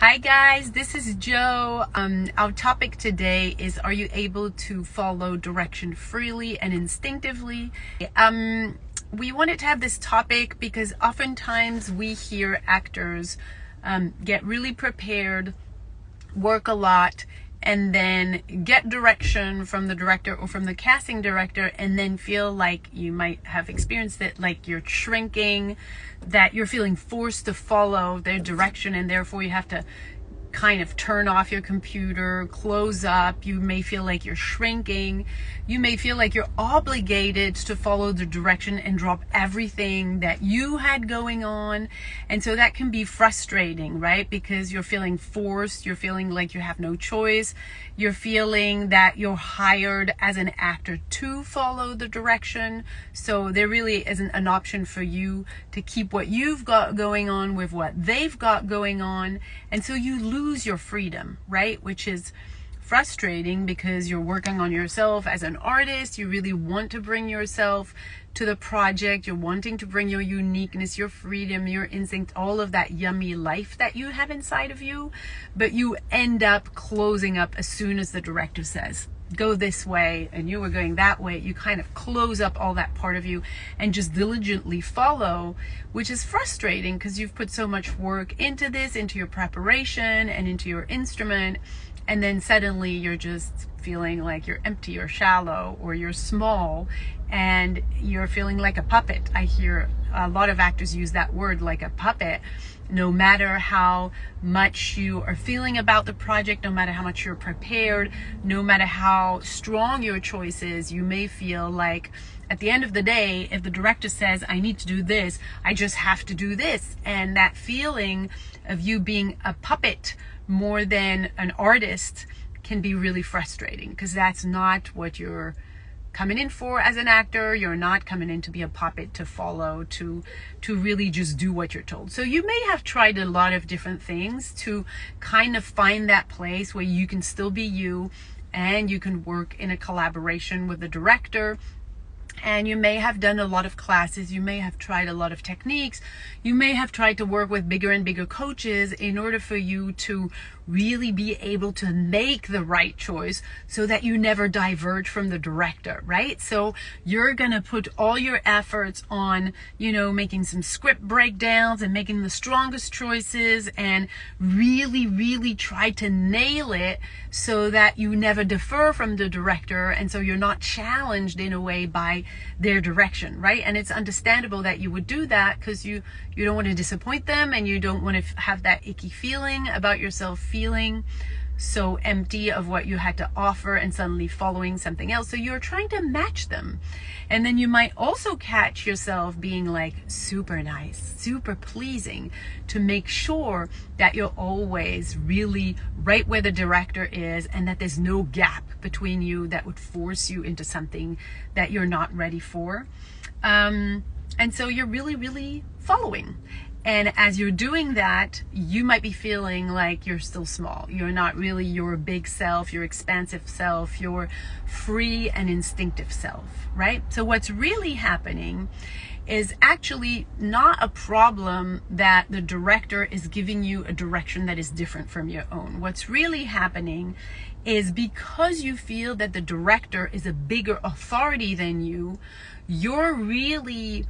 Hi guys, this is Joe. Um, our topic today is Are you able to follow direction freely and instinctively? Um, we wanted to have this topic because oftentimes we hear actors um, get really prepared, work a lot, and then get direction from the director or from the casting director and then feel like you might have experienced it like you're shrinking that you're feeling forced to follow their direction and therefore you have to kind of turn off your computer, close up. You may feel like you're shrinking. You may feel like you're obligated to follow the direction and drop everything that you had going on. And so that can be frustrating, right? Because you're feeling forced. You're feeling like you have no choice. You're feeling that you're hired as an actor to follow the direction. So there really isn't an option for you to keep what you've got going on with what they've got going on. And so you lose lose your freedom, right? Which is frustrating because you're working on yourself as an artist. You really want to bring yourself to the project. You're wanting to bring your uniqueness, your freedom, your instinct, all of that yummy life that you have inside of you. But you end up closing up as soon as the director says, go this way and you were going that way, you kind of close up all that part of you and just diligently follow, which is frustrating because you've put so much work into this, into your preparation and into your instrument. And then suddenly you're just feeling like you're empty or shallow or you're small and you're feeling like a puppet. I hear a lot of actors use that word like a puppet no matter how much you are feeling about the project, no matter how much you're prepared, no matter how strong your choice is, you may feel like at the end of the day, if the director says, I need to do this, I just have to do this. And that feeling of you being a puppet more than an artist can be really frustrating because that's not what you're coming in for as an actor. You're not coming in to be a puppet to follow, to to really just do what you're told. So you may have tried a lot of different things to kind of find that place where you can still be you and you can work in a collaboration with the director and you may have done a lot of classes. You may have tried a lot of techniques. You may have tried to work with bigger and bigger coaches in order for you to really be able to make the right choice so that you never diverge from the director right? So you're going to put all your efforts on you know making some script breakdowns and making the strongest choices and really really try to nail it so that you never defer from the director. And so you're not challenged in a way by their direction, right? And it's understandable that you would do that because you you don't want to disappoint them and you don't want to have that icky feeling about yourself feeling so empty of what you had to offer and suddenly following something else. So you're trying to match them. And then you might also catch yourself being like super nice, super pleasing to make sure that you're always really right where the director is and that there's no gap between you that would force you into something that you're not ready for. Um, and so you're really, really following. And as you're doing that, you might be feeling like you're still small. You're not really your big self, your expansive self, your free and instinctive self, right? So what's really happening is actually not a problem that the director is giving you a direction that is different from your own. What's really happening is because you feel that the director is a bigger authority than you, you're really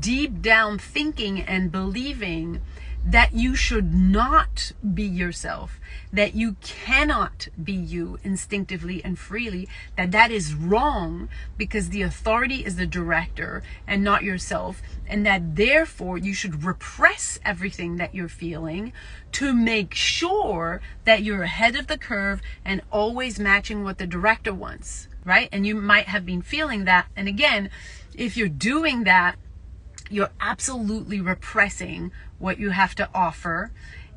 deep down thinking and believing that you should not be yourself, that you cannot be you instinctively and freely, that that is wrong because the authority is the director and not yourself, and that therefore you should repress everything that you're feeling to make sure that you're ahead of the curve and always matching what the director wants, right? And you might have been feeling that. And again, if you're doing that, you're absolutely repressing what you have to offer.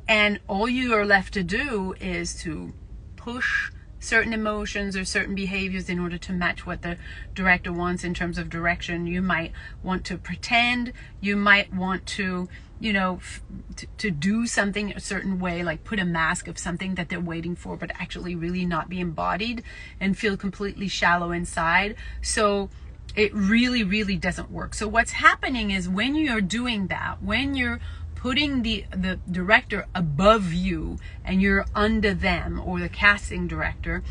And all you are left to do is to push certain emotions or certain behaviors in order to match what the director wants in terms of direction. You might want to pretend, you might want to, you know, to, to do something a certain way, like put a mask of something that they're waiting for, but actually really not be embodied and feel completely shallow inside. So it really, really doesn't work. So what's happening is when you're doing that, when you're putting the the director above you and you're under them or the casting director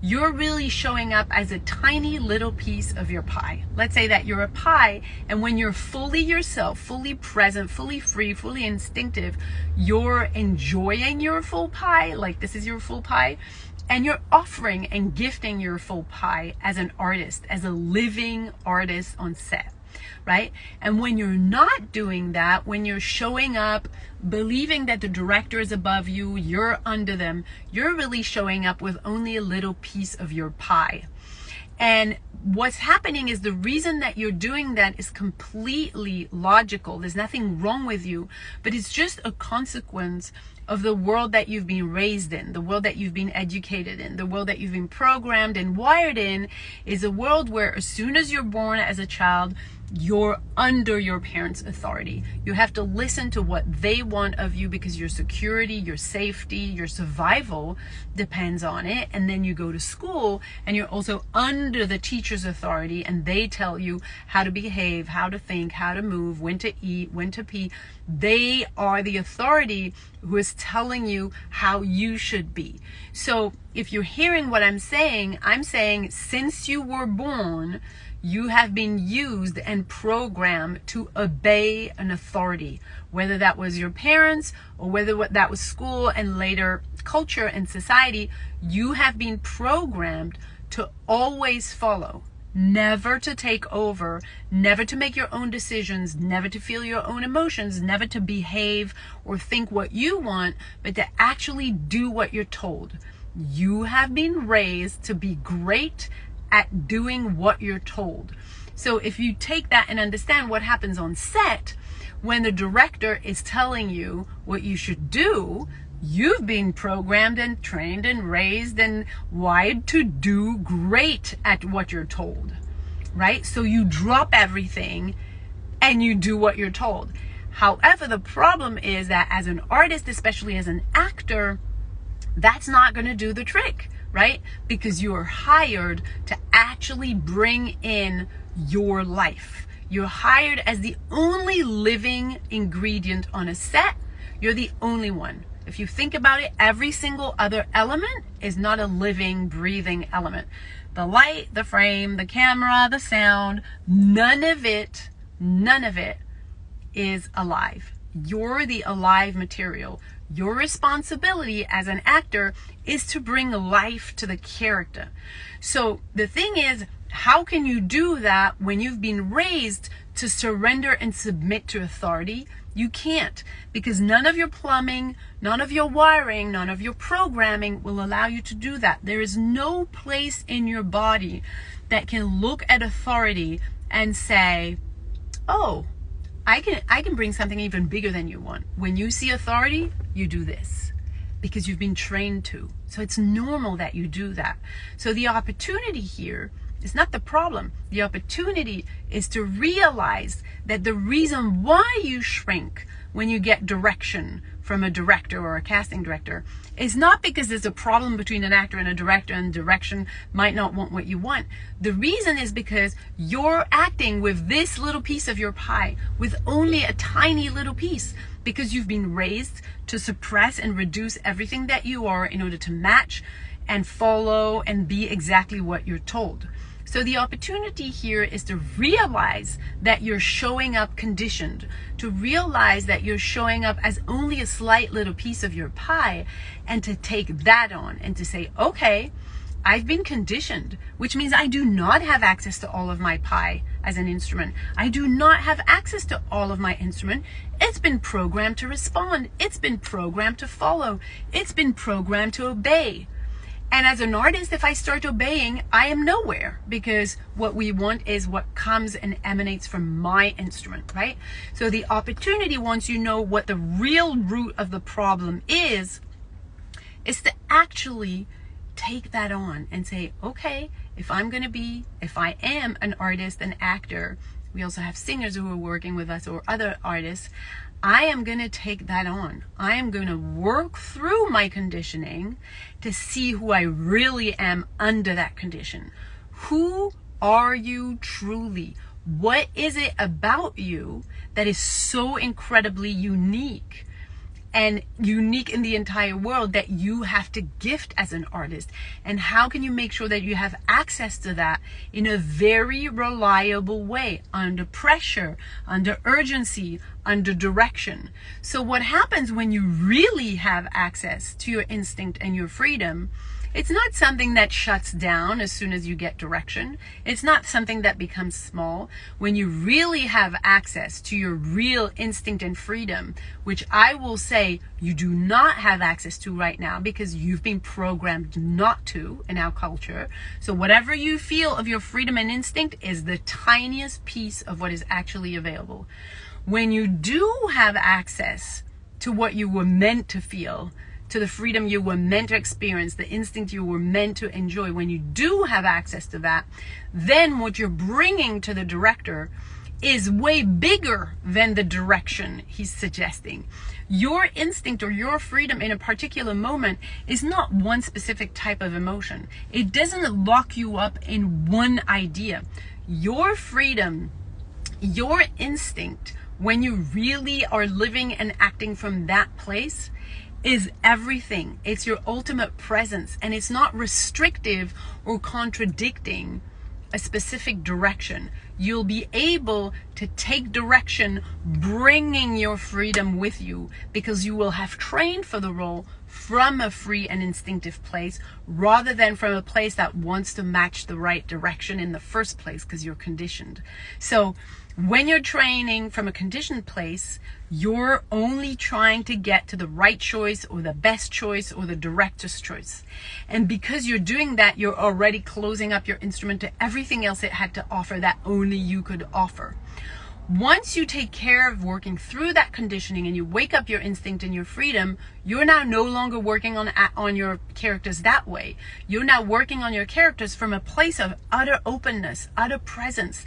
you're really showing up as a tiny little piece of your pie let's say that you're a pie and when you're fully yourself fully present fully free fully instinctive you're enjoying your full pie like this is your full pie and you're offering and gifting your full pie as an artist as a living artist on set right? And when you're not doing that, when you're showing up believing that the director is above you, you're under them, you're really showing up with only a little piece of your pie. And what's happening is the reason that you're doing that is completely logical. There's nothing wrong with you, but it's just a consequence of the world that you've been raised in, the world that you've been educated in, the world that you've been programmed and wired in is a world where as soon as you're born as a child, you're under your parents' authority. You have to listen to what they want of you because your security, your safety, your survival depends on it. And then you go to school and you're also under the teacher's authority and they tell you how to behave, how to think, how to move, when to eat, when to pee. They are the authority who is telling you how you should be. So if you're hearing what I'm saying, I'm saying since you were born, you have been used and programmed to obey an authority, whether that was your parents or whether that was school and later culture and society, you have been programmed to always follow, never to take over, never to make your own decisions, never to feel your own emotions, never to behave or think what you want, but to actually do what you're told. You have been raised to be great at doing what you're told. So if you take that and understand what happens on set, when the director is telling you what you should do, you've been programmed and trained and raised and wired to do great at what you're told, right? So you drop everything and you do what you're told. However, the problem is that as an artist, especially as an actor, that's not going to do the trick right? Because you are hired to actually bring in your life. You're hired as the only living ingredient on a set. You're the only one. If you think about it, every single other element is not a living, breathing element. The light, the frame, the camera, the sound, none of it, none of it is alive. You're the alive material. Your responsibility as an actor is to bring life to the character. So the thing is, how can you do that when you've been raised to surrender and submit to authority? You can't because none of your plumbing, none of your wiring, none of your programming will allow you to do that. There is no place in your body that can look at authority and say, oh, I can I can bring something even bigger than you want. When you see authority, you do this because you've been trained to. So it's normal that you do that. So the opportunity here is not the problem. The opportunity is to realize that the reason why you shrink when you get direction from a director or a casting director is not because there's a problem between an actor and a director and direction might not want what you want. The reason is because you're acting with this little piece of your pie, with only a tiny little piece, because you've been raised to suppress and reduce everything that you are in order to match and follow and be exactly what you're told. So the opportunity here is to realize that you're showing up conditioned, to realize that you're showing up as only a slight little piece of your pie, and to take that on and to say, okay, I've been conditioned, which means I do not have access to all of my pie as an instrument. I do not have access to all of my instrument. It's been programmed to respond. It's been programmed to follow. It's been programmed to obey. And as an artist, if I start obeying, I am nowhere because what we want is what comes and emanates from my instrument, right? So the opportunity, once you know what the real root of the problem is, is to actually take that on and say, okay, if I'm going to be, if I am an artist, an actor, we also have singers who are working with us or other artists, I am going to take that on. I am going to work through my conditioning to see who I really am under that condition. Who are you truly? What is it about you that is so incredibly unique and unique in the entire world that you have to gift as an artist? And how can you make sure that you have access to that in a very reliable way, under pressure, under urgency, under direction? So, what happens when you really have access to your instinct and your freedom? It's not something that shuts down as soon as you get direction. It's not something that becomes small. When you really have access to your real instinct and freedom, which I will say you do not have access to right now because you've been programmed not to in our culture. So whatever you feel of your freedom and instinct is the tiniest piece of what is actually available. When you do have access to what you were meant to feel, to the freedom you were meant to experience, the instinct you were meant to enjoy, when you do have access to that, then what you're bringing to the director is way bigger than the direction he's suggesting. Your instinct or your freedom in a particular moment is not one specific type of emotion. It doesn't lock you up in one idea. Your freedom, your instinct, when you really are living and acting from that place, is everything. It's your ultimate presence, and it's not restrictive or contradicting a specific direction. You'll be able to take direction, bringing your freedom with you because you will have trained for the role from a free and instinctive place rather than from a place that wants to match the right direction in the first place because you're conditioned. So when you're training from a conditioned place, you're only trying to get to the right choice or the best choice or the director's choice. And because you're doing that, you're already closing up your instrument to everything else it had to offer that only you could offer. Once you take care of working through that conditioning and you wake up your instinct and your freedom, you're now no longer working on on your characters that way. You're now working on your characters from a place of utter openness, utter presence,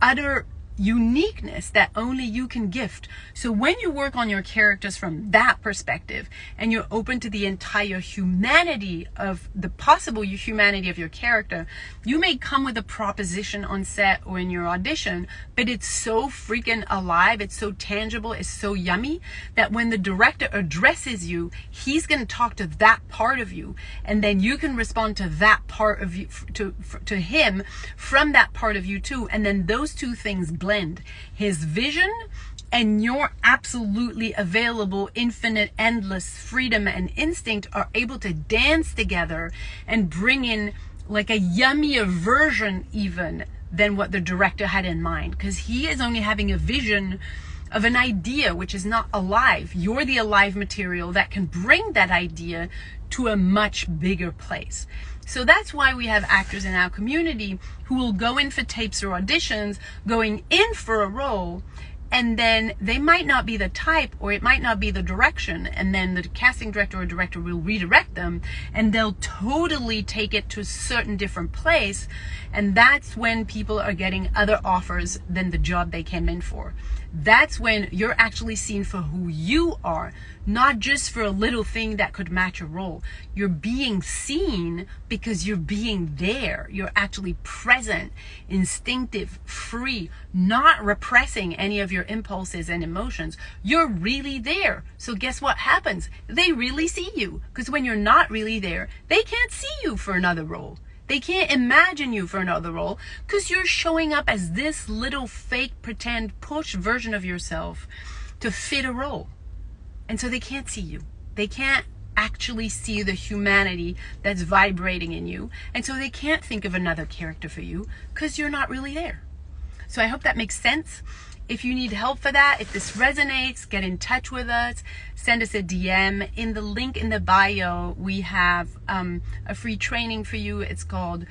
utter uniqueness that only you can gift. So when you work on your characters from that perspective and you're open to the entire humanity of the possible humanity of your character, you may come with a proposition on set or in your audition, but it's so freaking alive, it's so tangible, it's so yummy that when the director addresses you, he's going to talk to that part of you and then you can respond to that part of you to to him from that part of you too and then those two things blend his vision and your absolutely available, infinite, endless freedom and instinct are able to dance together and bring in like a yummier version, even than what the director had in mind. Because he is only having a vision of an idea which is not alive. You're the alive material that can bring that idea to a much bigger place. So that's why we have actors in our community who will go in for tapes or auditions, going in for a role, and then they might not be the type or it might not be the direction and then the casting director or director will redirect them and they'll totally take it to a certain different place and that's when people are getting other offers than the job they came in for that's when you're actually seen for who you are, not just for a little thing that could match a role. You're being seen because you're being there. You're actually present, instinctive, free, not repressing any of your impulses and emotions. You're really there. So guess what happens? They really see you because when you're not really there, they can't see you for another role. They can't imagine you for another role because you're showing up as this little fake pretend push version of yourself to fit a role. And so they can't see you. They can't actually see the humanity that's vibrating in you. And so they can't think of another character for you because you're not really there. So I hope that makes sense. If you need help for that, if this resonates, get in touch with us. Send us a DM. In the link in the bio, we have um, a free training for you. It's called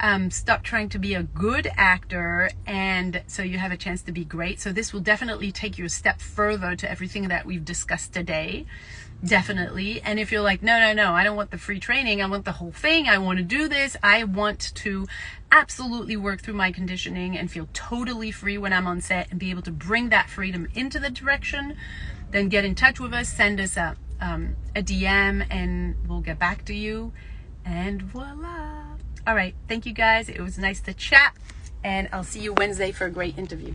um, Stop Trying to Be a Good Actor. And so you have a chance to be great. So this will definitely take you a step further to everything that we've discussed today definitely. And if you're like, no, no, no, I don't want the free training, I want the whole thing, I want to do this, I want to absolutely work through my conditioning and feel totally free when I'm on set and be able to bring that freedom into the direction, then get in touch with us, send us a, um, a DM, and we'll get back to you. And voila. All right. Thank you guys. It was nice to chat. and I'll see you Wednesday for a great interview.